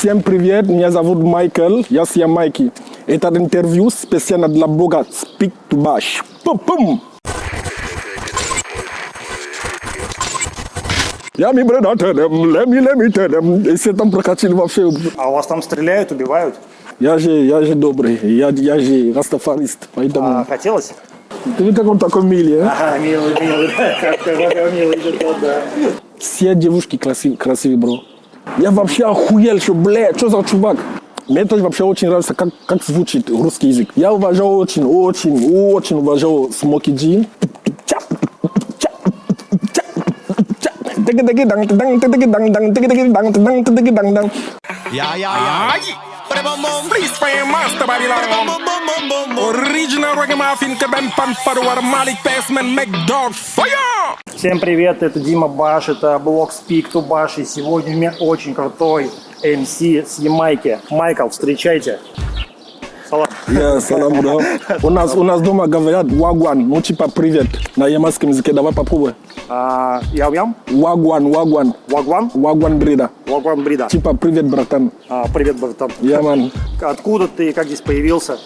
Всем привет, меня зовут Майкл, я с Ямайки. Это интервью специально для блога Speak to Bash. Пум-пум! Я ми бреда тедем, леми леми тедем. Если там прокатили вообще, А вас там стреляют, убивают? я же, я же добрый, я, я же растафарист, поэтому... А, хотелось? Ты видишь, как он такой милый, а? Ага, милый, милый, какой милый, да. Все девушки красивые, красивые, бро. Я вообще охуел, что, бля, что за чувак? Мне тоже вообще очень нравится, как, как звучит русский язык. Я уважаю очень, очень, очень уважаю Смоки Джин. Freeze master Babylon. Original Малик Песмен Макдог Fire! Всем привет, это Дима Баш, это блог Speak to Bash, и сегодня у меня очень крутой MC с Ямайки. Майкл, встречайте. Салам. Я салам, бро. У нас, у нас дома говорят вагван, ну типа привет на ямайском языке. Давай попробуй. А, Ям-ям, Вагван, вагван, Вагван, вагван брида. Вагван Брида. Типа привет, братан. А, привет, братан. Я, ман. Откуда ты, как здесь появился?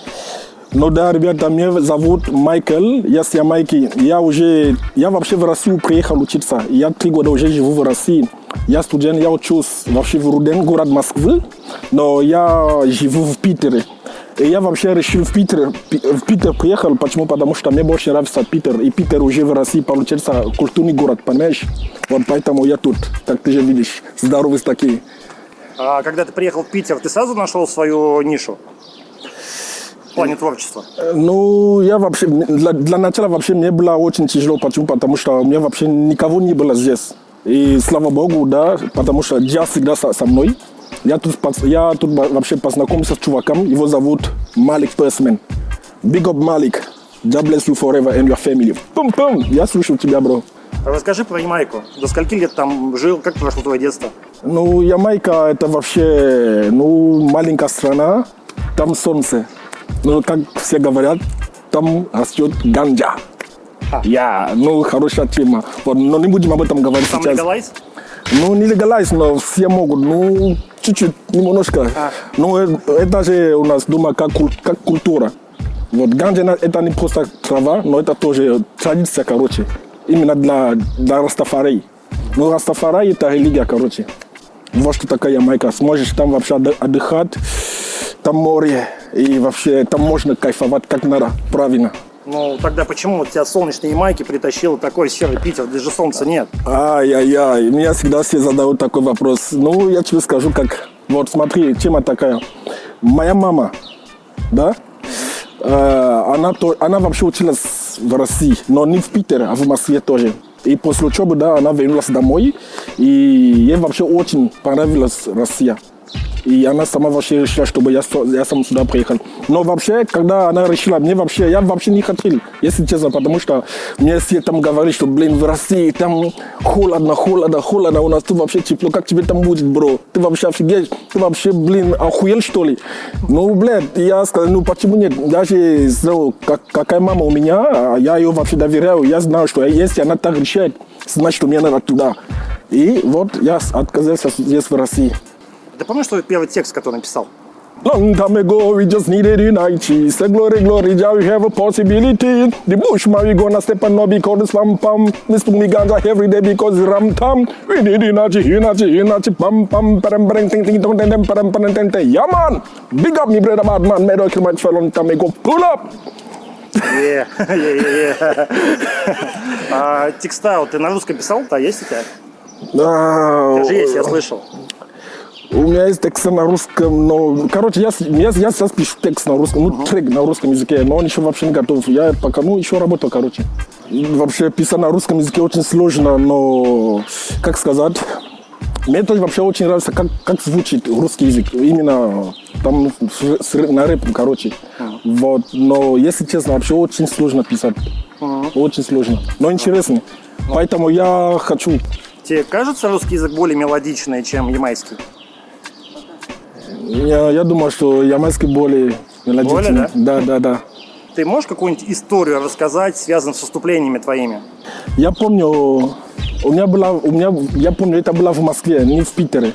Ну да, ребята, меня зовут Майкл, я с Ямайки. Я уже, я вообще в Россию приехал учиться. Я три года уже живу в России. Я студент, я учусь вообще в Руден, город Москвы, но я живу в Питере. И я вообще решил в Питер, пи- в Питер приехал, почему? Потому что мне больше нравится Питер. И Питер уже в России получается культурный город, понимаешь? Вот поэтому я тут, как ты же видишь, здоровый такие. А, когда ты приехал в Питер, ты сразу нашел свою нишу? В плане творчества. Ну, я вообще, для, для начала вообще мне было очень тяжело, почему? Потому что у меня вообще никого не было здесь. И слава богу, да, потому что джаз всегда со, со мной. Я тут, я тут во- вообще познакомился с чуваком, его зовут Малик Персмен. Big up Malik. God bless you forever and your family. Пум-пум, я слушаю тебя, бро. Расскажи про Ямайку. До скольки лет там жил? Как прошло твое детство? Ну, Ямайка это вообще, ну, маленькая страна, там солнце. Ну, как все говорят, там растет ганджа. Я, ну, хорошая тема. Вот, но не будем об этом говорить Там сейчас. легалайз? Ну, не легалайз, но все могут. Ну, чуть-чуть, немножко. А. Ну, э, это же у нас дома как, как культура. Вот ганджа это не просто трава, но это тоже традиция, короче. Именно для, для Растафарей. Ну, Растафарей это религия, короче. Вот что такая Ямайка. Сможешь там вообще отды- отдыхать, там море, и вообще там можно кайфовать как надо, правильно. Ну, тогда почему вот тебя солнечные Ямайки притащил такой серый Питер? Здесь же солнца нет. Ай-яй-яй, меня всегда все задают такой вопрос. Ну, я тебе скажу, как... Вот смотри, тема такая. Моя мама, да, э, она, то, она вообще училась в России, но не в Питере, а в Москве тоже. И после учебы, да, она вернулась домой, и ей вообще очень понравилась Россия. И она сама вообще решила, чтобы я, я сам сюда приехал. Но вообще, когда она решила, мне вообще, я вообще не хотел, если честно, потому что мне все там говорили, что, блин, в России там холодно, холодно, холодно, у нас тут вообще тепло, как тебе там будет, бро? Ты вообще офигеть, ты вообще, блин, охуел, что ли? Ну, блядь, я сказал, ну, почему нет? Даже знаю, как, какая мама у меня, а я ее вообще доверяю, я знаю, что если она так решает, значит, мне надо туда. И вот я отказался здесь в России. Ты помнишь свой первый текст, который написал? Long time ago, we just needed unity. Say glory, glory, Jah, we have a possibility. The bushman, we gonna step and not because the spam pam. We smoke me ganja every day because the ram tam. We need energy, energy, energy, pam pam, param param, ting ting tong, ting ting, param param, ting ting. Yeah, man. Big up me brother, bad man. Don't kill my fell on time ago. Pull up. Е, е, е. А текста вот ты на русском писал? Да, есть у тебя? А, Даже есть, я слышал. У меня есть текст на русском, но, короче, я, я, я сейчас пишу текст на русском, ну, трек на русском языке, но он еще вообще не готов. Я пока, ну, еще работаю, короче. Вообще, писать на русском языке очень сложно, но, как сказать, мне тоже вообще очень нравится, как, как звучит русский язык. Именно там с- с- на рэп, короче. Вот, но, если честно, вообще очень сложно писать. Очень сложно, но интересно. Поэтому я хочу Тебе кажется русский язык более мелодичный, чем ямайский? Я, я думаю, что ямайский более мелодичный. Более, да? Да, да, Ты можешь какую-нибудь историю рассказать, связанную с выступлениями твоими? Я помню, у меня была, у меня, я помню, это было в Москве, не в Питере.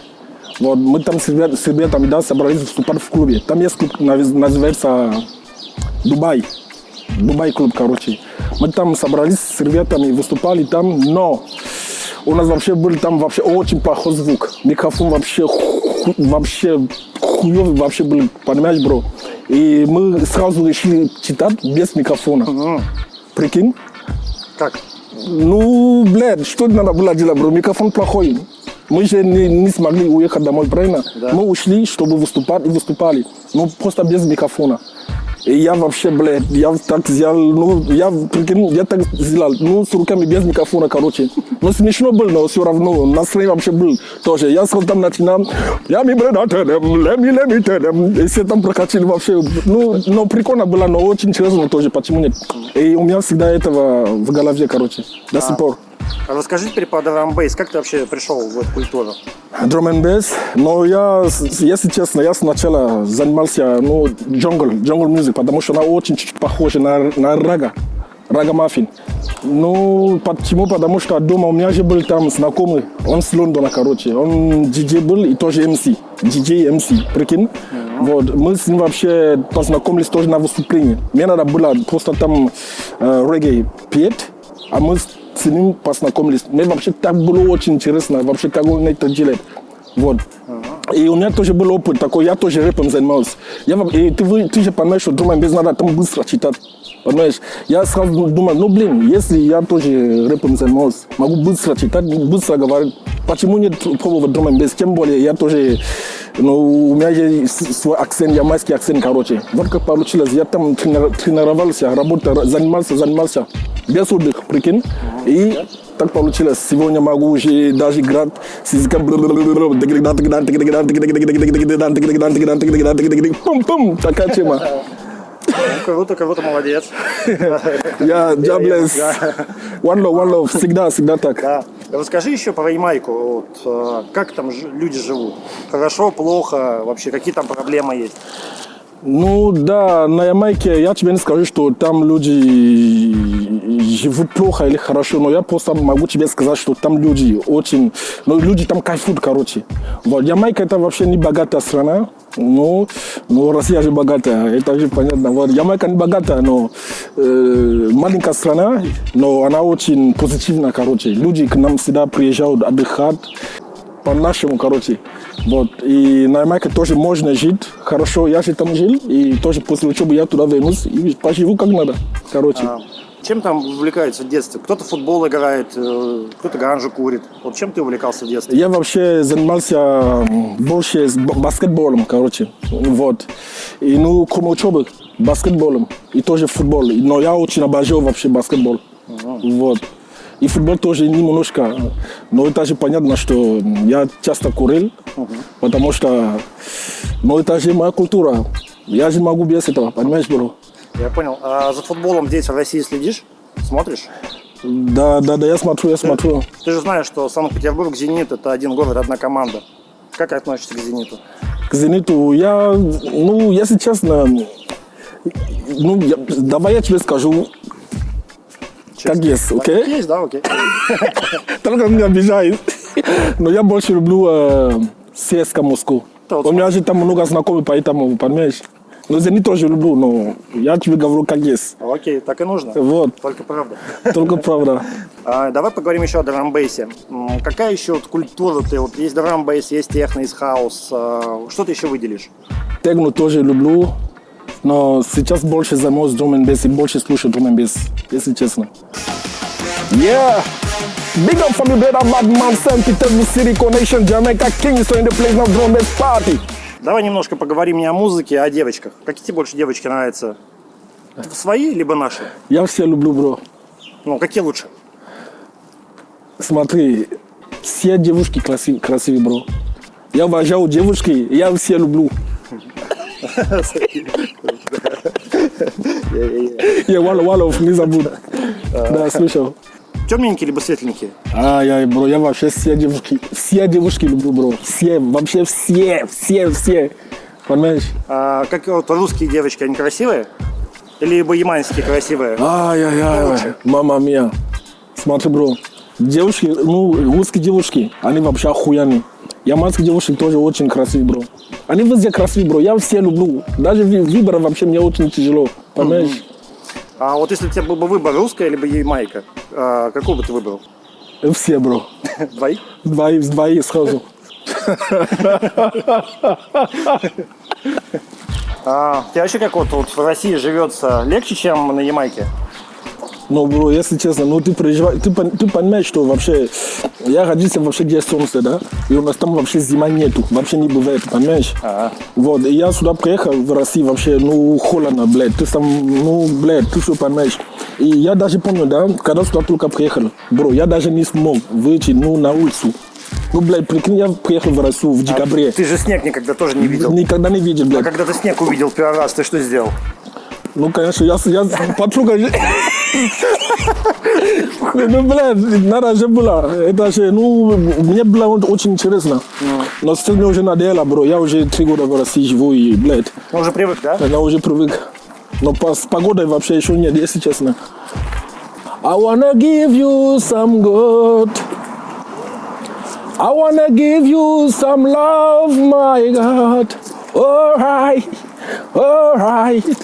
Вот, мы там с, ребят, с ребятами да, собрались выступать в клубе. Там есть клуб, наз- называется Дубай. Дубай клуб, короче. Мы там собрались с ребятами, выступали там, но у нас вообще был там вообще очень плохой звук. Микрофон вообще, ху- вообще хуёвый вообще был, понимаешь, бро? И мы сразу решили читать без микрофона. Прикинь? Как? Ну, блядь, что надо было делать, бро? Микрофон плохой. Мы же не, не смогли уехать домой, правильно? Да. Мы ушли, чтобы выступать, и выступали. Ну, просто без микрофона. И я вообще, блядь, я так сделал, ну, я, прикинь, я так сделал, ну, с руками без микрофона, короче. Ну, смешно было, но все равно, настроение вообще был тоже. Я сразу там начинал, я ми блядь, леми, леми, тедем. И все там прокатили вообще. Ну, но прикольно было, но очень интересно тоже, почему нет. И у меня всегда этого в голове, короче, до сих пор. А Расскажи теперь про драмбейс. Как ты вообще пришел в эту культуру? Bass. Но я, с- если честно, я сначала занимался, ну, джунгл, джунгл музык, потому что она очень чуть-чуть похожа на, на рага, рага маффин. Ну, почему? Потому что дома у меня же был там знакомый, он с Лондона, короче, он диджей был и тоже МС, диджей МС, прикинь? Вот, мы с ним вообще познакомились тоже на выступлении. Мне надо было просто там э, регgae петь, а мы с ним познакомились. Мне вообще так было очень интересно, вообще как он это делает. Вот. И у меня тоже был опыт такой, я тоже рэпом занимался. Я, и ты, ты же понимаешь, что думаем, без надо там быстро читать. Понимаешь? Я сразу думаю, ну блин, если я тоже рэпом занимался, могу быстро читать, быстро говорить, почему нет пробовать and bass? Тем более я тоже, ну, у меня с- свой акцент, ямайский акцент, короче. Вот как получилось, я там тренировался, работал, занимался, занимался, без отдыха, прикинь. И так получилось. Сегодня могу уже даже играть с языком. Пум-пум. Такая тема. Ну, круто, круто, молодец. Я jobless. One love, one love. Всегда, всегда так. Расскажи еще про Ямайку. Вот, э, как там люди живут? Хорошо, плохо? Вообще, какие там проблемы есть? Ну да, на Ямайке я тебе не скажу, что там люди живут плохо или хорошо, но я просто могу тебе сказать, что там люди очень, ну люди там кайфуют, короче. Вот, Ямайка это вообще не богатая страна, ну, ну Россия же богатая, это же понятно. Вот, Ямайка не богатая, но э, маленькая страна, но она очень позитивная, короче. Люди к нам всегда приезжают отдыхать, по-нашему, короче. Вот. И на Ямайке тоже можно жить хорошо. Я же там жил, и тоже после учебы я туда вернусь и поживу как надо, короче. А, Чем там увлекаются в детстве? Кто-то футбол играет, э, кто-то ганжу курит. Вот чем ты увлекался в детстве? Я вообще занимался больше баскетболом, короче. Вот. И ну, кроме учебы, баскетболом. И тоже футбол. Но я очень обожаю вообще баскетбол. Вот. И футбол тоже немножко. Но это же понятно, что я часто курил, потому что ну, это же моя культура. Я же могу без этого, понимаешь, бро? Я понял. А за футболом здесь в России следишь? Смотришь? Да, да, да, я смотрю, я смотрю. Ты же знаешь, что Санкт-Петербург, Зенит – это один город, одна команда. Как относишься к Зениту? К «Зениту» я, ну, если честно, ну, я- давай я тебе скажу, как есть, окей? Есть, да, окей. Только меня обижает. Но я больше люблю э, ЦСКА Москву. У меня же там много знакомых, поэтому, понимаешь? Но «Зенит» тоже люблю, но я тебе говорю, как есть. Окей, так и нужно. Вот, Только правда. только правда. А, давай поговорим еще о драмбейсе. Какая еще вот культура ты? Вот есть драмбейс, есть техно, есть хаус. А, Что ты еще выделишь? Техно тоже люблю, но сейчас больше and bass и больше слушаю bass, если честно. Yeah! Big up for me brother Badman, St. Petersburg City, Connection, Jamaica, Kingston in the place of drum bass party. Давай немножко поговорим не о музыке, а о девочках. Какие тебе больше девочки нравятся? Свои, либо наши? Я все люблю, бро. Ну, какие лучше? Смотри, все девушки красивые, красивые, бро. Я уважаю девушки, я все люблю. Я Валов, не забудь. Да, слышал. Темненькие либо светленькие? Ай-яй, бро, я вообще все девушки, все девушки люблю, бро. Все, вообще все, все, все. Понимаешь? А, как вот русские девочки, они красивые? Или либо ямайские красивые? Ай-яй-яй, мама мия. Смотри, бро, девушки, ну, русские девушки, они вообще охуенные. Яманские девушки тоже очень красивые, бро. Они везде красивые, бро. Я все люблю. Даже ви- выбор вообще мне очень тяжело. Понимаешь? А вот если у тебя был бы выбор, русская либо Ямайка, а, какую бы ты выбрал? Все, бро. Двоих? Двоих, двоих сразу. А, тебе вообще как вот, вот в России живется легче, чем на Ямайке? Ну, бро, если честно, ну ты переживаешь, ты, ты понимаешь, что вообще, я родился вообще где солнце, да, и у нас там вообще зима нету, вообще не бывает, понимаешь? Ага. Вот, и я сюда приехал в Россию вообще, ну, холодно, блядь, ты там, ну, блядь, ты что понимаешь? И я даже помню, да, когда сюда только приехал, бро, я даже не смог выйти, ну, на улицу. Ну, блядь, прикинь, я приехал в Россию в декабре. Ты же снег никогда тоже не видел. Никогда не видел, А блядь. когда ты снег увидел первый раз, ты что сделал? Ну, конечно, я, я подруга... Ну, блядь, надо же было. Это же, ну, мне было очень интересно. Но сейчас мне уже надоело, бро. Я уже три года в России живу и, блядь, Ну, уже привык, да? я уже привык. Но с погодой вообще еще нет, если честно. I wanna give you some good. I wanna give you some love, my God. Alright,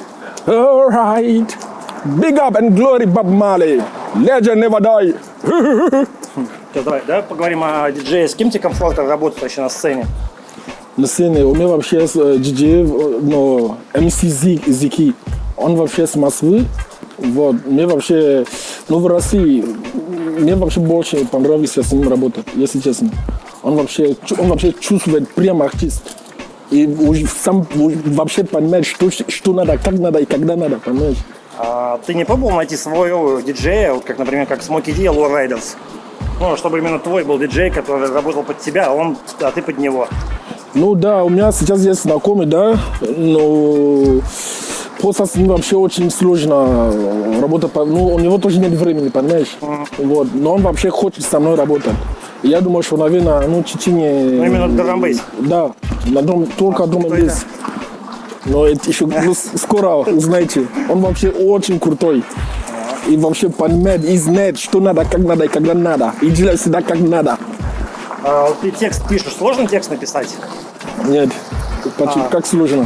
alright, alright. Big up and glory, Bob Marley. Legend never die. Сейчас давай, да, поговорим о диджее. С кем тебе комфортно работать вообще на сцене? На сцене у меня вообще с э, диджеев, э, ну, МС Зи- Зики, он вообще с Москвы, вот, мне вообще, ну, в России, мне вообще больше понравилось с ним работать, если честно. Он вообще, он вообще чувствует прямо артист. И сам вообще понимает, что, что надо, как надо и когда надо, понимаешь? А ты не пробовал найти своего диджея, вот как, например, как Смоки Ди, Лоу Райдерс? Ну, чтобы именно твой был диджей, который работал под тебя, а, он, а ты под него. Ну да, у меня сейчас есть знакомый, да, но просто ним вообще очень сложно работать. по- Ну, у него тоже нет времени, понимаешь? Вот. Но он вообще хочет со мной работать. Я думаю, что, наверное, ну, в течение... Ну, именно драм-бейс. Да, на драм, только драм крутой, бейс. Но это еще ну, скоро узнаете. Он вообще очень крутой. И вообще понимает и знает, что надо, как надо и когда надо. И делает всегда как надо. А, ты текст пишешь, сложно текст написать? Нет, почти как сложно.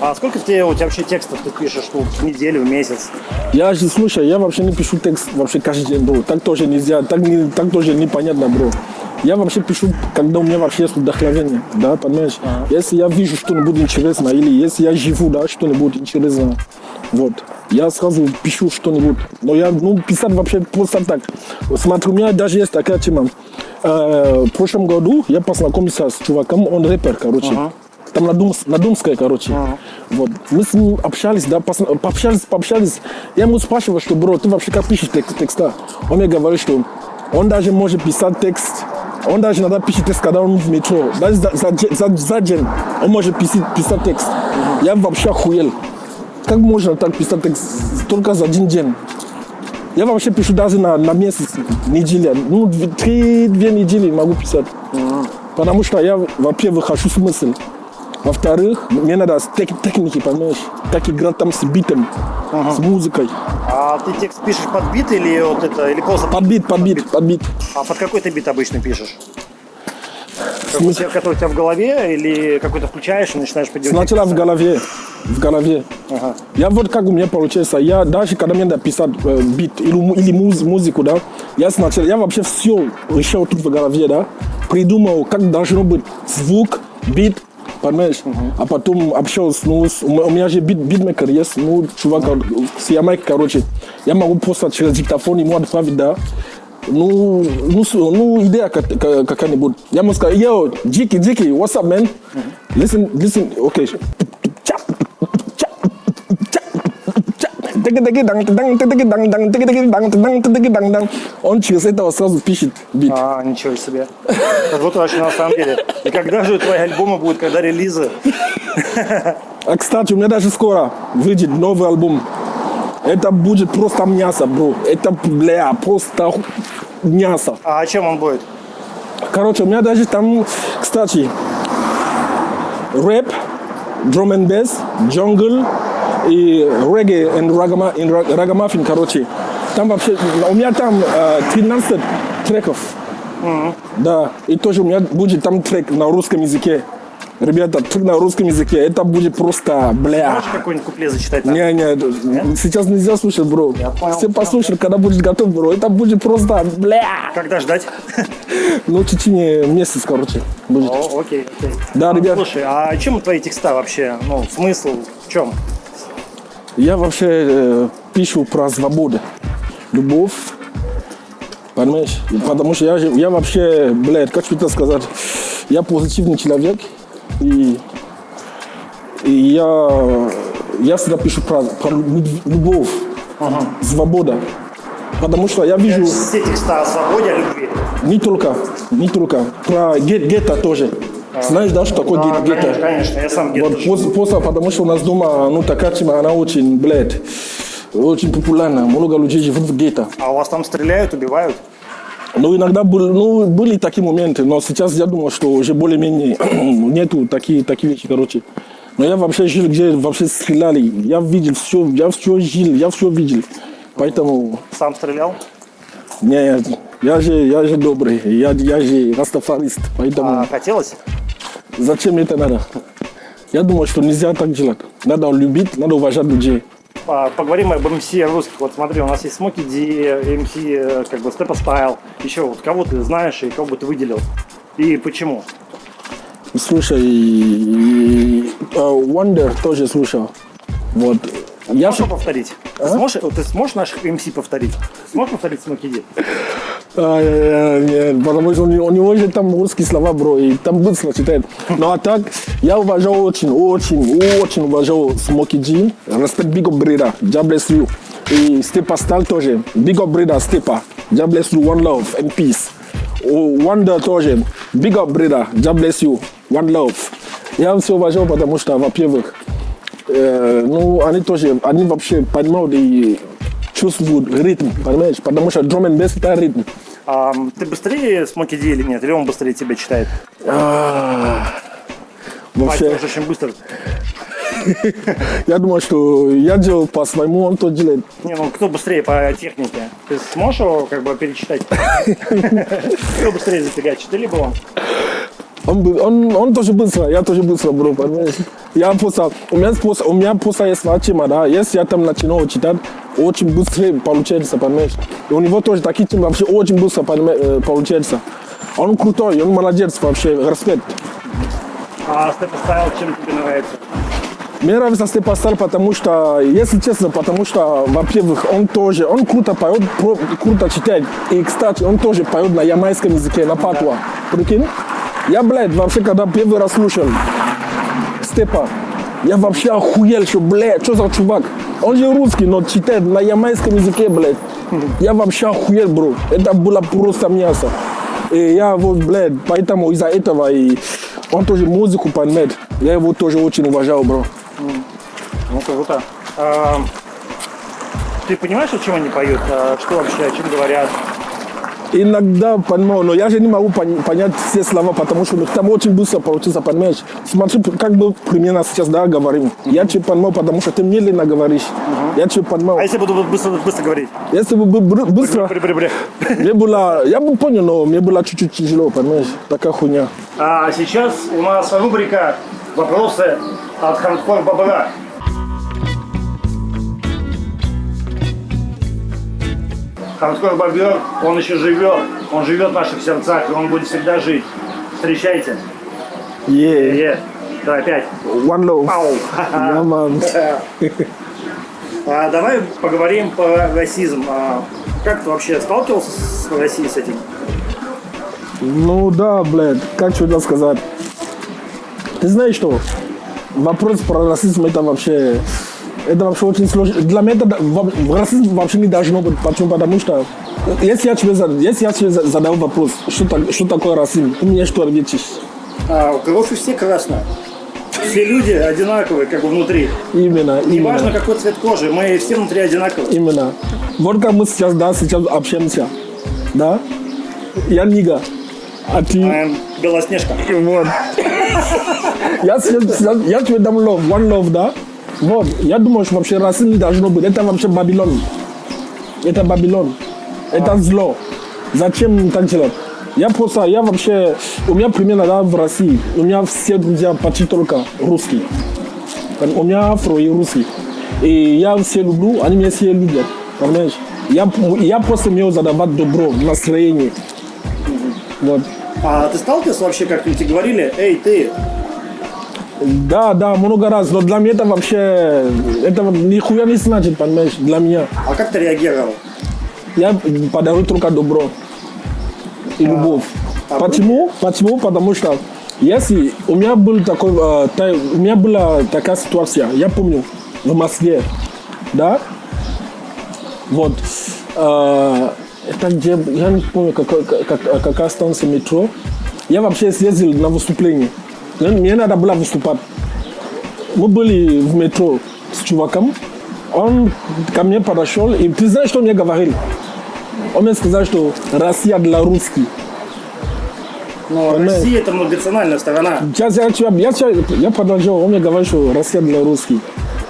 А сколько тебе, у тебя вообще текстов ты пишешь ну, в неделю, в месяц? Я же, слушай, я вообще не пишу текст вообще каждый день, бро. Так тоже нельзя, так, не, так тоже непонятно, бро. Я вообще пишу, когда у меня вообще есть вдохновение, да, понимаешь? Если я вижу что-нибудь интересное, или если я живу, да, что-нибудь интересное, вот, я сразу пишу что-нибудь. Но я, ну, писать вообще просто так. Смотри, у меня даже есть такая тема. Э, в прошлом году я познакомился с чуваком, он рэпер, короче. Там на, Думс, на Думской, короче. Вот. Мы с ним общались, да, пос- пообщались, пообщались. Я ему спрашивал, что, бро, ты вообще как пишешь тек- текста? Он мне говорит, что он даже может писать текст. Он даже иногда пишет текст, когда он в метро. Даже за, за, за, за день он может писать, писать текст. Я вообще охуел. Как можно так писать текст только за один день? Я вообще пишу даже на, на месяц, неделя. Ну, две- три-две недели могу писать. Потому что я, во-первых, хочу смысл. Во-вторых, мне надо с тек- техники, понимаешь? Как играть там с битом, с музыкой. А ты текст пишешь под бит или вот это, или просто Под бит, под бит, под бит. А под какой ты бит обычно пишешь? Как у тебя- который у тебя в голове или какой-то включаешь и начинаешь поделать? Сначала в голове, в голове. Я вот как у меня получается, я даже когда мне надо писать э, бит или, или муз- музыку, да, я сначала, я вообще все решил тут в голове, да, придумал, как должно быть звук, бит, понимаешь, а потом общался, ну, с- у м- у меня же бит, битмейкер есть, ну, чувак э, с Ямайки, короче, я могу просто через диктофон ему отправить, да, ну, ну, с- ну идея как- как- какая-нибудь. Я ему сказал, yo, Джики, Джики, what's up, man? Listen, listen, okay. Он через это сразу пишет бит. А, ничего себе. Будто вообще на самом деле. И когда же твои альбомы будут, когда релизы? А, кстати, у меня даже скоро выйдет новый альбом. Это будет просто мясо, бро. Это, бля, просто мясо. А о чем он будет? Короче, у меня даже там, кстати, рэп, drum and bass, jungle и регgae и рагама, и ра- рагамаффин, короче. Там вообще, у меня там э, 13 треков. Да, и тоже у меня будет там трек на русском языке. Ребята, трек на русском языке, это будет просто, бля. Можешь какой-нибудь куплет зачитать? Не, не, сейчас нельзя слушать, бро. понял, Все послушают, когда будешь готов, бро. Это будет просто, бля. Когда ждать? Ну, в течение месяца, короче, будет. О, окей, окей. Да, ребят, Слушай, а чем твои текста вообще? Ну, смысл в чем? Я вообще э, пишу про свободу, любовь, понимаешь? Потому что я, я вообще, блядь, как тебе сказать, я позитивный человек, и, и я, я всегда пишу про, про лю- любовь, свобода. Потому что я вижу... Все текста о свободе, о любви. Не только, не только. Про ге- гетто тоже. Знаешь, да, что такое Да, ге- гетто? конечно, конечно, я сам где-то Вот после, после, потому что у нас дома, ну, такая тема, она очень, блядь, очень популярна. Много людей живут в гетто. А у вас там стреляют, убивают? Ну, иногда был, ну, были такие моменты, но сейчас я думаю, что уже более-менее нету такие, такие вещи, короче. Но я вообще жил, где вообще стреляли. Я видел все, я все жил, я все видел. Поэтому, Сам стрелял? Не, я же, я же добрый, я, я же растафарист, поэтому... А хотелось? Зачем это надо? Я думаю, что нельзя так делать. Надо любить, надо уважать людей. А, Поговорим об МС русских. Вот смотри, у нас есть Смоки Ди, МС, как бы Степа Стайл. Еще вот кого ты знаешь и кого бы ты выделил? И почему? Слушай, э, Wonder тоже слушал. Вот. Я Можешь ж- повторить? Ты, сможешь, ты сможешь наших МС повторить? Сможешь повторить Смоки Ди? А, э, нет, потому что у него, у него же там русские слова, бро, и там быстро читает. Ну а так, я уважал очень, очень, очень уважал Смоки Джин, респект Big Up Breeder, God bless you. И Степа Стал тоже, Big Up Breeder, Степа, God bless you, one love and peace. Wonder тоже, Big Up Breeder, God bless you, one love. Я все уважал, потому что, во-первых, э, ну, они тоже, они вообще понимают и чувствуют ритм, понимаешь? Потому что drum and bass это ритм. А, ты быстрее Смоки Ди или нет? Или он быстрее тебя читает? А, Вообще, же очень быстро. я думаю, что я делал по своему, он то делает. Не, ну кто быстрее по технике? Ты сможешь его как бы перечитать? Кто быстрее зафигачит? Ты либо он? Он, он, он тоже быстро, я тоже быстро, бро, понимаешь? Я просто, у меня просто, у меня просто есть тема, да, если я там начинаю читать, очень быстро получается, понимаешь? И у него тоже такие темы вообще очень быстро э, получается. Он крутой, он молодец вообще, респект. А Степа Стайл чем тебе нравится? Мне нравится Степа Стар, потому что, если честно, потому что, во-первых, он тоже, он круто поет, круто читает. И, кстати, он тоже поет на ямайском языке, на патуа. Прикинь? Я, блядь, вообще, когда первый раз слушал Степа, я вообще охуел, что, блядь, что за чувак? Он же русский, но читает на ямайском языке, блядь. Я вообще охуел, бро. Это было просто мясо. И я вот, блядь, поэтому из-за этого и он тоже музыку понимает. Я его тоже очень уважал, бро. Ну, круто. Ты понимаешь, о чем они поют? А, что вообще, о чем говорят? Иногда понимаю, но я же не могу пон- понять все слова, потому что там очень быстро получится, понимаешь? Смотри, как бы примерно сейчас, да, говорим. Я тебе понимаю, потому что ты медленно говоришь. Я тебе А понимаю. если я буду быстро, быстро говорить? Если бы бы- бы- быстро, Бре-бре-бре. мне было, я бы понял, но мне было чуть-чуть тяжело, понимаешь? Такая хуйня. А сейчас у нас рубрика «Вопросы от хардкор бобра». Хардкор бобер, он еще живет, он живет в наших сердцах, и он будет всегда жить. Встречайте. Yeah, yeah. Давай, опять. one love. Yeah, man. А, давай поговорим про расизм. А, как ты вообще сталкивался с Россией с этим? Ну да, блядь, как что сказать. Ты знаешь что? Вопрос про расизм это вообще, это вообще очень сложно. Для меня это расизм вообще не должно быть. Почему? Потому что если я тебе, зад- если я тебе за- задал вопрос, что, так- что такое расизм, ты мне что ответишь? А, кровь у всех красная. Все люди одинаковые, как бы внутри. Именно, Неважно, именно, какой цвет кожи, мы все внутри одинаковые. именно. Вот как мы сейчас, да, сейчас общаемся, да? Я нига, а ты... Эм, Белоснежка. Вот. Я, я тебе дам love, one love, да? Вот. Я думаю, что вообще расизм не должно быть. Это вообще Бабилон. Это Бабилон. Это зло. Зачем так делать? Я просто, я вообще, у меня примерно да, в России, у меня все друзья почти только русские. У меня афро и русский. И я все люблю, они меня все любят. Понимаешь? Я, я просто умею задавать добро, настроение. Вот. А ты сталкивался вообще, как тебе говорили, эй, ты, Да, да, много раз. Но для меня это вообще, это нихуя не значит, понимаешь, для меня. а как ты реагировал? Я подарю только добро и любовь. а Почему? Почему? Потому что если у меня был такой, э, та- у меня была такая ситуация, я помню, в Москве, да, вот, э, это где, я не помню, какой- как, как- какая станция метро, я вообще съездил на выступление, мне, надо было выступать. Мы были в метро с чуваком, он ко мне подошел, и ты знаешь, что мне говорил? Он мне сказал, что Россия для русских. Но? Россия это многонациональная страна. Сейчас я, я, я, я, продолжал, он мне говорит, что Россия для русских.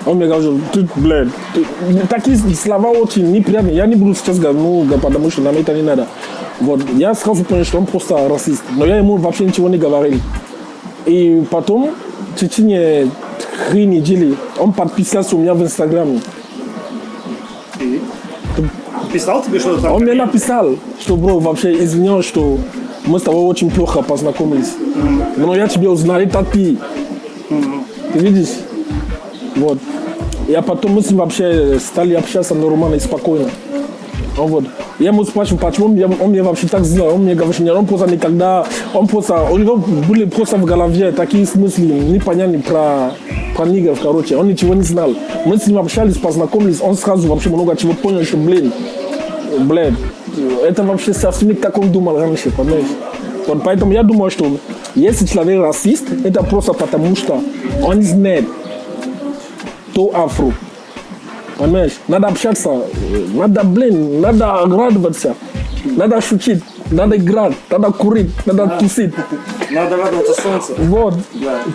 Он мне говорит, что ты, блядь, ты- такие слова очень неприятные. Я не буду сейчас говорить, ну, да, потому что нам это не надо. Вот, я сразу понял, что он просто расист. Но я ему вообще ничего не говорил. И потом, в течение три недели, он подписался у меня в Инстаграме. И? Писал тебе что-то там? Он мне написал, что, бро, вообще извиняюсь, что мы с тобой очень плохо познакомились. Но я тебя узнал, это ты. Ты видишь? Вот. Я потом мы с ним вообще стали общаться нормально и спокойно. Вот. Я ему спрашиваю, почему он, он мне вообще так сделал. Он мне говорит, что он просто никогда, он просто, у него были просто в голове такие смыслы непонятные про, про нигеров, короче. Он ничего не знал. Мы с ним общались, познакомились, он сразу вообще много чего понял, что, блин, блядь, это вообще совсем не как он думал раньше, понимаешь? Вот поэтому я думаю, что если человек расист, это просто потому, что он знает, то афро. Понимаешь? Надо общаться, надо, блин, надо радоваться, надо шутить, надо играть, надо курить, надо тусить. Надо радоваться солнцу. Вот.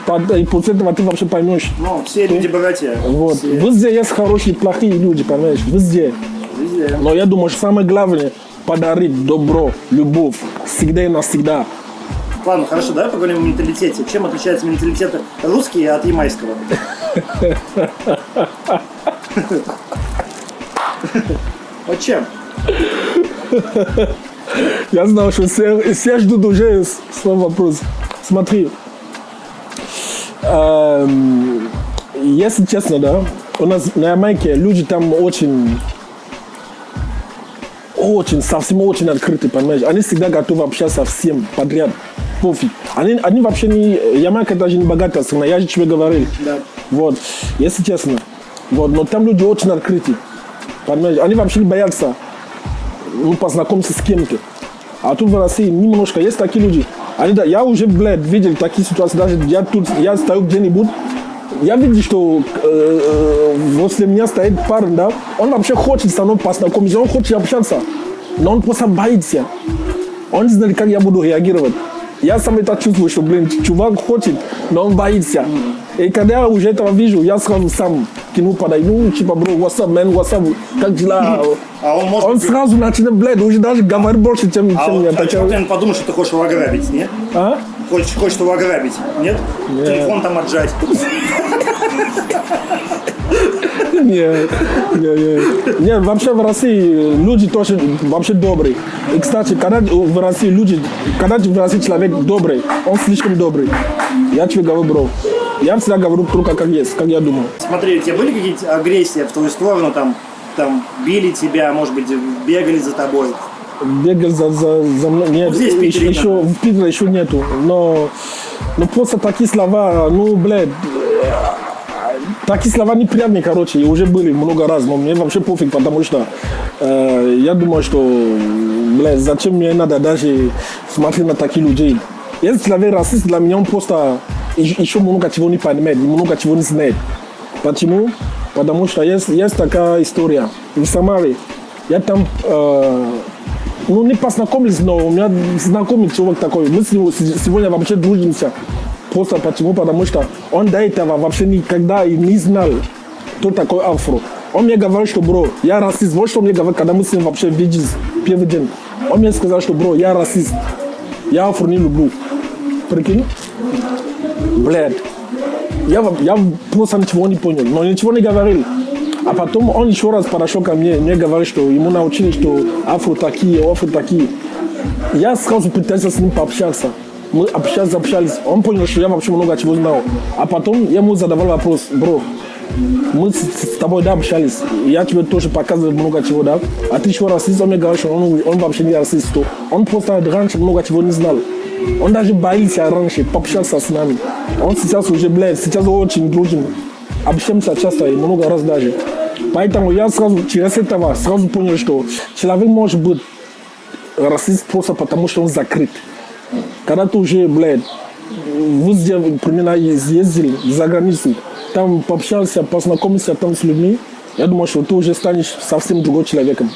Под- И после этого ты вообще поймешь. Ну, все люди братья. Вот. Все. Везде есть хорошие и плохие люди, понимаешь? Везде. Везде. Но я думаю, что самое главное подарить добро, любовь, всегда и навсегда. Ладно, хорошо, давай поговорим о менталитете. Чем отличается менталитет русский от ямайского? Вот чем? Я знал, что все, все ждут уже свой вопрос. Смотри, эм, если честно, да, у нас на Ямайке люди там очень, очень, совсем очень открыты, понимаешь? Они всегда готовы общаться всем подряд, пофиг. Они, они вообще не, Ямайка даже не богатая страна, я же тебе говорил. Да. Вот, если честно. Вот, но там люди очень открыты. Понимаешь? Они вообще не боятся ну, познакомиться с кем-то. А тут в России немножко есть такие люди. Они, да, я уже, блядь, видел такие ситуации, даже я тут, я стою где-нибудь, я видел, что э, э, возле меня стоит парень, да, он вообще хочет со мной познакомиться, он хочет общаться, но он просто боится. Он не знает, как я буду реагировать. Я сам это чувствую, что, блин, чувак хочет, но он боится. И когда я уже этого вижу, я сразу сам к нему подойду, ну, типа, бро, what's up, man, what's up, как дела? А он может Он быть- сразу начинает, блядь, уже даже говорит больше, чем, А чем он, я. а Так чувак, я- наверное, подумает, что ты хочешь его ограбить, нет? А? Хочешь, хочешь его ограбить, нет? Телефон там отжать. Нет, нет, нет. Нет, вообще в России люди тоже вообще добрые. И, кстати, когда в России люди, когда в России человек добрый, он слишком добрый. Я тебе говорю, бро. Я всегда говорю только как есть, как я думаю. Смотри, у тебя были какие-то агрессии в твою сторону, там, там били тебя, может быть, бегали за тобой? Бегал за, за, за мной. Нет, Вот здесь, в еще, Питере, еще, в Питере еще нету. Но, но просто такие слова, ну, блядь, э, такие слова неприятные, короче, и уже были много раз, но мне вообще пофиг, потому что э, я думаю, что, блядь, зачем мне надо даже смотреть на таких людей. Если человек расист, для меня он просто еще много чего не понимает, много чего не знает. Почему? Потому что есть, есть такая история. В Самаре я там, э, ну не познакомились, но у меня знакомый человек такой. Мы с ним сегодня вообще дружимся. Просто почему? Потому что он до этого вообще никогда и не знал, кто такой афро. Он мне говорил, что, бро, я расист. Вот что он мне говорил, когда мы с ним вообще виделись первый день. Он мне сказал, что, бро, я расист. Я афру не люблю. Прикинь? Блядь. Я, я просто ничего не понял, но ничего не говорил. А потом он еще раз подошел ко мне, мне говорит, что ему научили, что афро такие, афро такие. Я сразу пытался с ним пообщаться. Мы общались, общались. Он понял, что я вообще много чего знал. А потом я ему задавал вопрос, бро, мы с, с тобой, да, общались. Я тебе тоже показывал много чего, да. А ты еще расист, он мне говорит, что он, он вообще не расист. Он просто раньше много чего не знал. Он даже боится раньше пообщаться с нами. Он сейчас уже, блядь, сейчас очень дружим. Общаемся часто и много раз даже. Поэтому я сразу через этого сразу понял, что человек может быть расист просто потому, что он закрыт. Когда ты уже, блядь, везде примерно ездил за границу, там пообщался, познакомился там с людьми, я думаю, что ты уже станешь совсем другой человеком.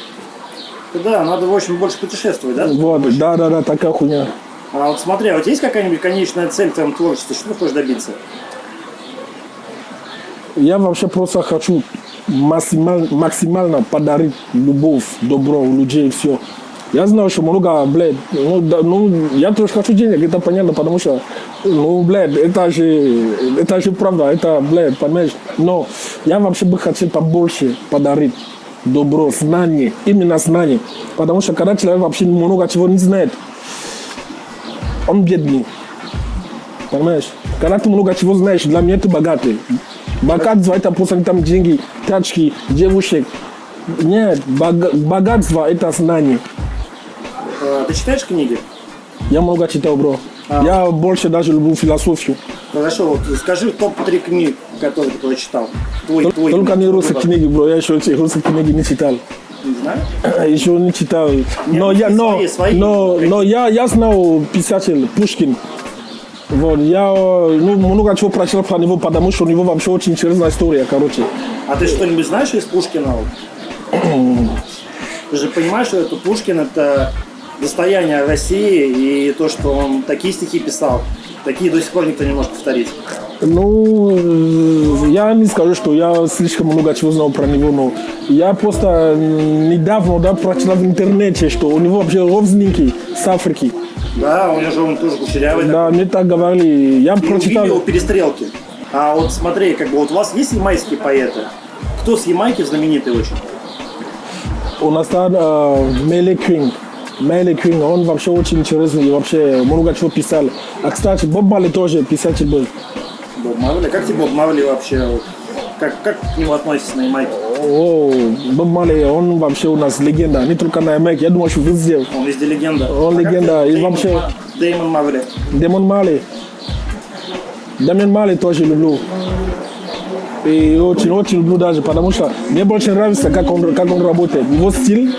Да, надо, в общем, больше путешествовать, да? Вот, да, да, да, такая хуйня. А вот смотри, а тебя есть какая-нибудь конечная цель в твоем творчестве? Что ты хочешь добиться? Я вообще просто хочу максимально, максимально подарить любовь, добро у людей, все. Я знаю, что много, блядь, ну, да, ну, я тоже хочу денег, это понятно, потому что, ну, блядь, это же, это же правда, это, блядь, понимаешь, но я вообще бы хотел побольше подарить добро, знание, именно знание, потому что когда человек вообще много чего не знает, он бедный, понимаешь? Когда ты много чего знаешь, для меня ты богатый. Богатство это просто там деньги, тачки, девушек. Нет, бога- богатство это знание. А, Ты читаешь книги? Я много читал, бро. Я больше даже люблю философию. Хорошо, вот скажи топ-3 книг, которые ты прочитал. Твой, Тол- твой. Только не русские книги, бро. Я еще эти русские книги не читал. Не знаю. Еще не читал. Но я, но, свои, свои. но, но я, я знал писатель Пушкин. Вот, я ну, много чего прочитал про него, потому что у него вообще очень интересная история, короче. А ты что-нибудь знаешь из Пушкина? Ты же понимаешь, что это Пушкин это достояние России и то, что он такие стихи писал, такие до сих пор никто не может повторить. Ну, э, я не скажу, что я слишком много чего знал про него, но я просто недавно да, прочитал в интернете, что у него вообще родственники с Африки. Да, у него же он тоже кучерявый. Да, мне так говорили. Я И прочитал. его перестрелки. А вот смотри, как бы вот у вас есть ямайские поэты? Кто с Ямайки знаменитый очень? У нас там э, Мелли Кинг. Мелли Кинг, он вообще очень интересный и вообще много чего писал. А, кстати, Боб Марли тоже писатель был. Боб Марли. Как тебе Боб Марли вообще? Как, как к нему относишься на Ямайке? О, Боб Марли, он вообще у нас легенда. Не только на Ямайке, я думаю, что везде. Он везде легенда. Он А легенда, и Дэймон вообще- Дэймон Марли. Демон Мали. Дамин Мали тоже люблю. И очень-очень люблю даже, потому что мне больше нравится, как он, как он работает. Его стиль,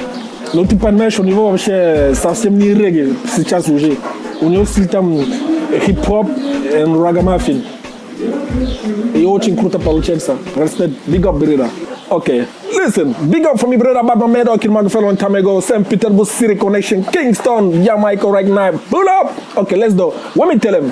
ну ты понимаешь, у него вообще совсем не регги сейчас уже. У него стиль там хип-хоп и рагамафин. И очень круто получается. Респект, big up, Brida. Okay. Listen, big up for me, brother, Baba Medo, Kilmago, long time ago. St. Petersburg City Connection, Kingston, Jamaica, right now. Pull up. Okay, let's go. Let me tell him.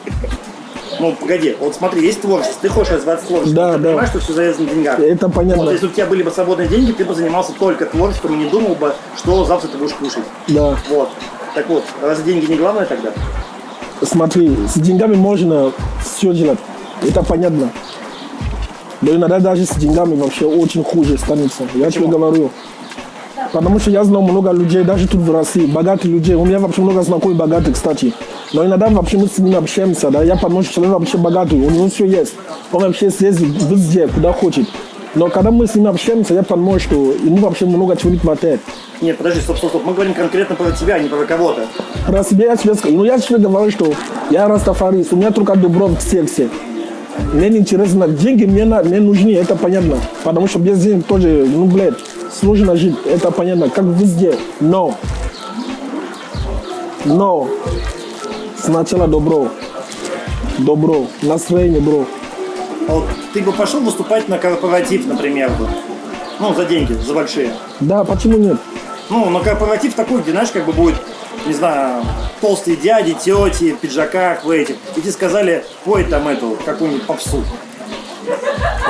Ну, погоди, вот смотри, есть творчество, ты хочешь развиваться творчеством, Да, ты да. понимаешь, что все завязано на деньгах. Это понятно. Вот если у тебя были бы свободные деньги, ты бы занимался только творчеством и не думал бы, что завтра ты будешь кушать. Да. Вот. Так вот, разве деньги не главное тогда? Смотри, с деньгами можно все делать. Это понятно. Но иногда даже с деньгами вообще очень хуже станется. Я тебе говорю. Потому что я знаю много людей, даже тут в России, богатых людей. У меня вообще много знакомых богатых, кстати. Но иногда вообще мы с ними общаемся, да, я понимаю, что человек вообще богатый, у него все есть. Он вообще съездит везде, куда хочет. Но когда мы с ним общаемся, я понимаю, что ему вообще много чего не хватает. Нет, подожди, стоп, стоп, стоп. Мы говорим конкретно про тебя, а не про кого-то. Про себя я тебе скажу. Ну, я тебе говорю, что я растафарист, у меня только добро в сердце. Мне не интересно, деньги мне, мне нужны, это понятно. Потому что без денег тоже, ну, блядь, сложно жить, это понятно, как везде. Но Но сначала добро. Добро. Настроение, бро. А вот ты бы пошел выступать на корпоратив, например, бы? Ну, за деньги, за большие. Да, почему нет? Ну, на корпоратив такой, где, знаешь, как бы будет, не знаю, толстые дяди, тети, в пиджаках, в этих. И тебе сказали, пой там эту, какую-нибудь попсу.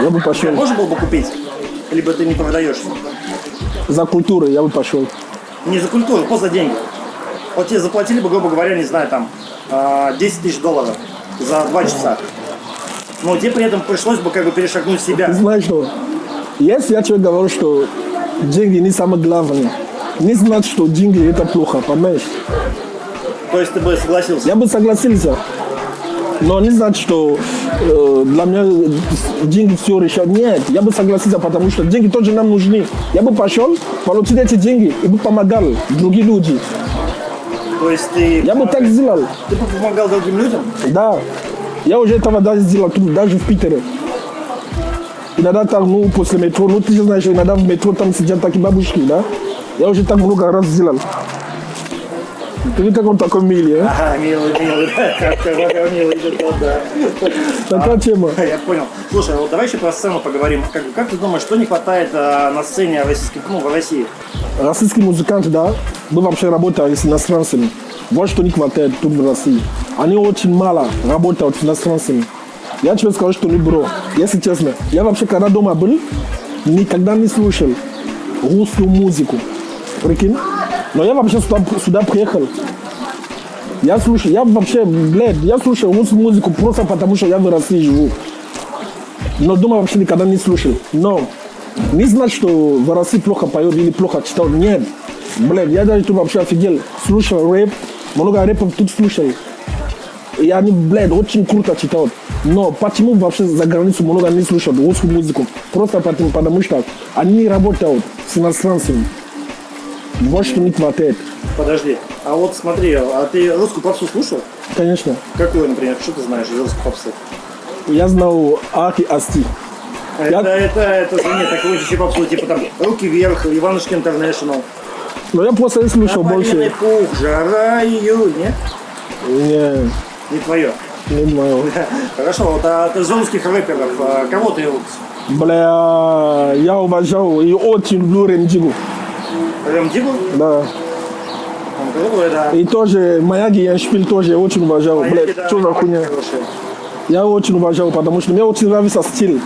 Я бы пошел. Можно было бы купить? Либо ты не продаешь? За культуру я бы пошел. Не за культуру, просто за деньги. Вот тебе заплатили бы, грубо говоря, не знаю, там, а, 10 тысяч долларов за два часа. Но тебе при этом пришлось бы как бы перешагнуть себя. знаешь что? Если я тебе говорю, что деньги не самое главное, не значит, что деньги это плохо, понимаешь? То есть ты бы согласился. Я бы согласился. Но не значит, что э, для меня деньги все решают. Нет, я бы согласился, потому что деньги тоже нам нужны. Я бы пошел, получил эти деньги и бы помогал другим людям. То есть ты, Я бы так сделал. ты бы помогал другим людям? Да. Я уже этого даже сделал, тут, даже в Питере. Иногда там, ну, после метро, ну, ты же знаешь, иногда в метро там сидят такие бабушки, да? Я уже так много раз сделал. Ты как он такой милый, а? Ага, милый, милый, да, как какой милый, это да. Такая тема. Я понял. Слушай, вот давай еще про сцену поговорим. Как, как ты думаешь, что не хватает а, на сцене российских, ну, в России? Российские музыканты, да, мы вообще работаем с иностранцами. Вот что не хватает тут в России. Они очень мало работают с иностранцами. Я тебе скажу, что не бро. Если честно, я вообще когда дома был, никогда не слушал русскую музыку. Прикинь? Но я вообще сюда, сюда приехал. Я слушаю, я вообще, блядь, я слушаю русскую музыку просто потому, что я в России живу. Но дома вообще никогда не слушал. Но не значит, что в России плохо поет или плохо читал. Нет. Блядь, я даже тут вообще офигел. Слушал рэп, много рэпов тут слушал. И они, блядь, очень круто читают. Но почему вообще за границу много не слушают русскую музыку? Просто потому, потому что они не работают с иностранцами. Вот что не хватает. Подожди. А вот смотри, а ты русскую попсу слушал? Конечно. Какую, например? Что ты знаешь из русской попсы? Я знал Ахи Асти. Это, это, это, нет, такую еще попсу, типа там «Руки вверх», «Иванушки Интернешнл». Но я просто «Тополиный больше. пух», «Жара июль», нет? Не, Не твое. не мое. Хорошо, вот а ты из русских рэперов, а кого ты? Бля, я уважал и очень люблю Ремдигу. Он крутой, да. И тоже Маяги я шпиль тоже очень уважал. Маяги, Блядь, да, что за хуйня? хорошие. Я очень уважал, потому что мне очень нравится стиль.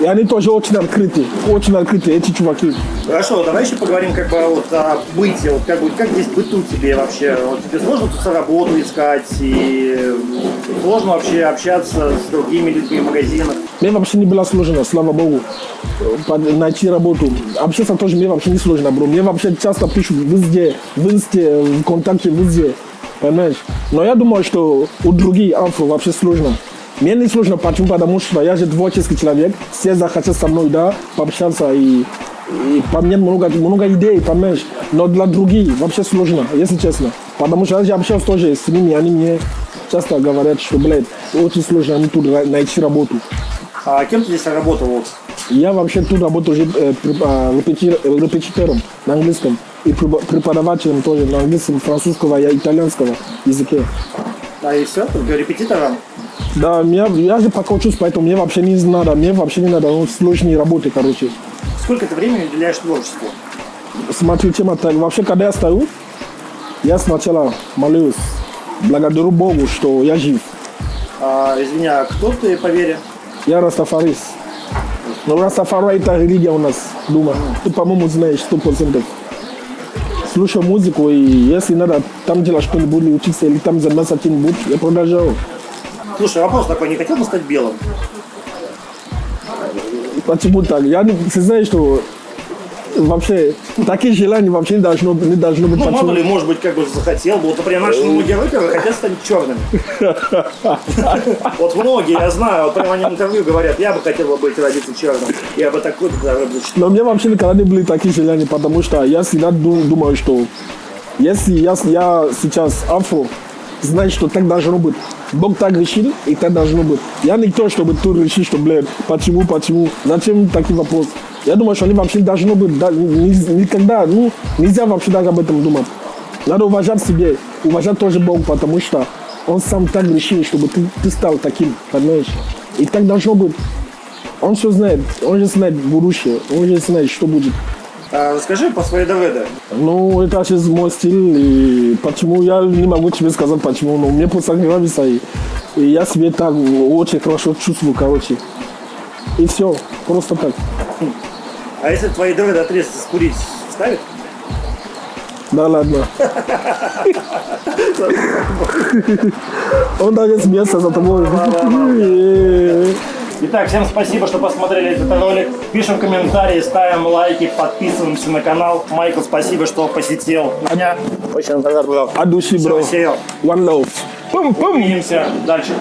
И они тоже очень открыты. Очень открыты, эти чуваки. Хорошо, давай еще поговорим как бы вот о быте, вот как, бы, как здесь быту тебе вообще? Вот тебе сложно тут работу искать и сложно вообще общаться с другими людьми в магазинах? Мне вообще не было сложно, слава богу, найти работу. Общаться тоже мне вообще не сложно, бро. Мне вообще часто пишут везде, в инсте, в контакте, везде. Понимаешь? Но я думаю, что у других афро вообще сложно. Мне не сложно, почему? Потому что я же творческий человек, все захотят со мной, да, пообщаться и, и поменять много, много идей, понимаешь? Но для других вообще сложно, если честно. Потому что я же общался тоже с ними, они мне часто говорят, что, блядь, очень сложно мне тут найти работу. А кем ты здесь работал? Я вообще тут работаю уже э, э, репетитором на английском и препо- преподавателем тоже на английском, французского и итальянского языке. А и все, только репетитором? Да, меня, я же пока учусь, поэтому мне вообще не надо, мне вообще не надо ну, сложные работы, короче. Сколько ты времени уделяешь творчеству? Смотри, тема так, вообще, когда я стою, я сначала молюсь, благодарю Богу, что я жив. А, извини, а кто ты по вере? Я растафарист. Но Растафара это религия у нас дома. Ты, по-моему, знаешь, сто процентов. Слушаю музыку, и если надо там делать что-нибудь, учиться, или там заниматься чем-нибудь, я продолжаю. Слушай, вопрос такой, не хотел бы стать белым? Почему так? Я, не- ты знаешь, что вообще такие желания вообще не должно, не должно быть. Ну, Почему? мало ли, может быть, как бы захотел бы. Вот, например, наши многие рэперы хотят стать черными. Вот многие, я знаю, вот прямо они в интервью говорят, я бы хотел бы быть родиться черным. Я бы такой даже Но мне вообще никогда не были такие желания, потому что я всегда ду- думаю, что если я, я сейчас афро, значит, что так должно быть. Бог так решил, и так должно быть. Я не то, чтобы тут решить, что, блядь, почему, почему, зачем такие вопросы. Я думаю, что они вообще не должно быть, да, ни- никогда, ну, нельзя вообще даже об этом думать. Надо уважать себе. уважать тоже Бог, потому что Он сам так решил, чтобы ты, ты стал таким, понимаешь? И так должно быть. Он все знает, он же знает будущее, он же знает, что будет. А, расскажи по своей ДВД. Ну, это сейчас мой стиль, и почему я не могу тебе сказать почему, но мне просто нравится, и, и я себе так очень хорошо чувствую, короче. И все, просто так. А если твои ДВД отрезаться скурить, ставит? Да ладно. Он даже смеется за тобой. Итак, всем спасибо, что посмотрели этот ролик. Пишем комментарии, ставим лайки, подписываемся на канал. Майкл, спасибо, что посетил меня. Очень рад был. От души, бро. One love. Пум, пум. Увидимся дальше.